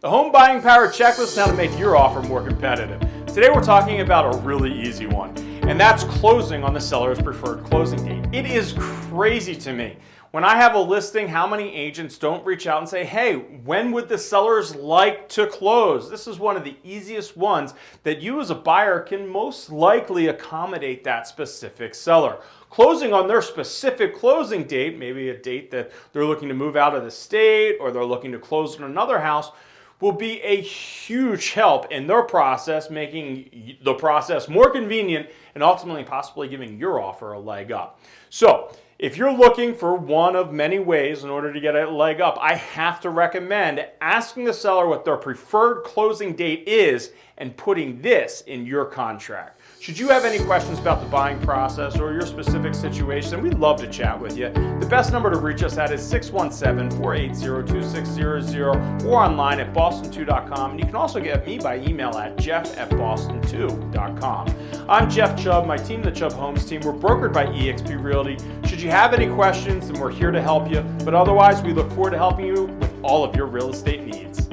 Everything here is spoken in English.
The Home Buying Power Checklist now to make your offer more competitive. Today we're talking about a really easy one, and that's closing on the seller's preferred closing date. It is crazy to me. When I have a listing, how many agents don't reach out and say, hey, when would the sellers like to close? This is one of the easiest ones that you as a buyer can most likely accommodate that specific seller. Closing on their specific closing date, maybe a date that they're looking to move out of the state or they're looking to close in another house, will be a huge help in their process, making the process more convenient and ultimately possibly giving your offer a leg up. So if you're looking for one of many ways in order to get a leg up, I have to recommend asking the seller what their preferred closing date is and putting this in your contract. Should you have any questions about the buying process or your specific situation, we'd love to chat with you. The best number to reach us at is 617-480-2600 or online at boston2.com. And you can also get me by email at jeff at boston2.com. I'm Jeff Chubb, my team, the Chubb Homes team. We're brokered by eXp Realty. Should you have any questions, then we're here to help you. But otherwise, we look forward to helping you with all of your real estate needs.